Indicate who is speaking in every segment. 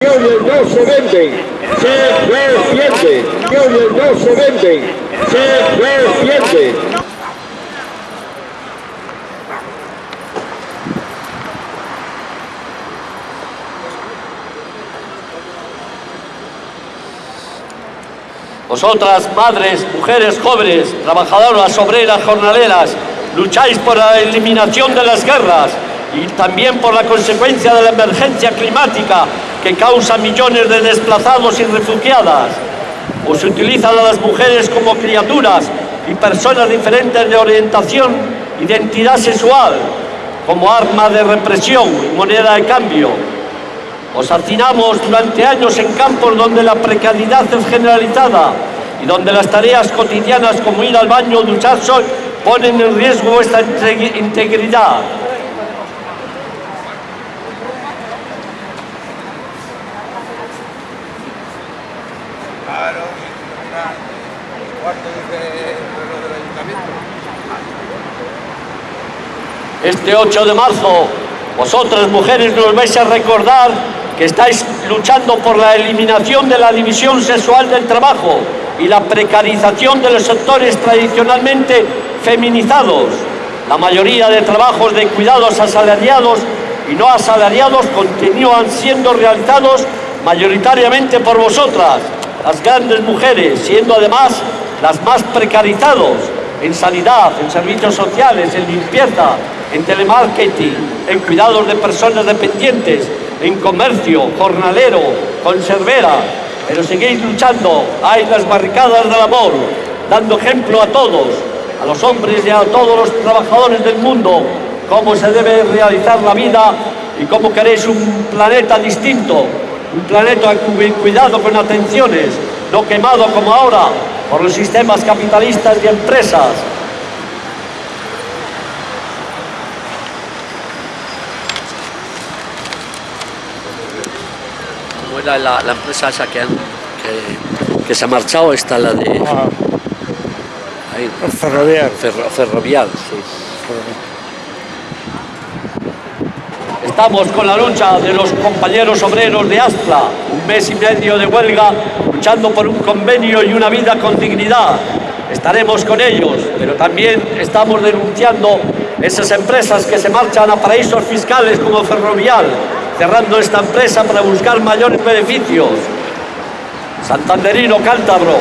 Speaker 1: No se venden, se. Millones no se venden, se defienden.
Speaker 2: Vosotras, madres, mujeres jóvenes, trabajadoras, obreras, jornaleras, lucháis por la eliminación de las guerras y también por la consecuencia de la emergencia climática que causa millones de desplazados y refugiadas. Os utilizan a las mujeres como criaturas y personas diferentes de orientación, identidad sexual, como arma de represión y moneda de cambio. Os hacinamos durante años en campos donde la precariedad es generalizada y donde las tareas cotidianas como ir al baño o ducharse ponen en riesgo vuestra integridad. Este 8 de marzo, vosotras mujeres nos vais a recordar que estáis luchando por la eliminación de la división sexual del trabajo y la precarización de los sectores tradicionalmente feminizados. La mayoría de trabajos de cuidados asalariados y no asalariados continúan siendo realizados mayoritariamente por vosotras, las grandes mujeres, siendo además las más precarizados en sanidad, en servicios sociales, en limpieza, en telemarketing, en cuidados de personas dependientes, en comercio, jornalero, conservera, pero seguís luchando, hay las barricadas del amor, dando ejemplo a todos, a los hombres y a todos los trabajadores del mundo, cómo se debe realizar la vida y cómo queréis un planeta distinto, un planeta cuidado con atenciones, no quemado como ahora por los sistemas capitalistas y empresas. ¿Cómo era la, la empresa esa que, han- que, que se ha marchado? Esta la de... ahí,
Speaker 3: Ferrovial.
Speaker 2: Ferro- ferrovial, sí. Estamos con la lucha de los compañeros obreros de Astla, un mes y medio de huelga, luchando por un convenio y una vida con dignidad. Estaremos con ellos, pero también estamos denunciando esas empresas que se marchan a paraísos fiscales como Ferrovial, cerrando esta empresa para buscar mayores beneficios. Santanderino cántabro,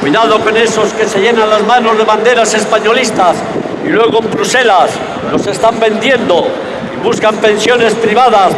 Speaker 2: Cuidado con esos que se llenan las manos de banderas españolistas y luego en Bruselas los están vendiendo buscan pensiones privadas.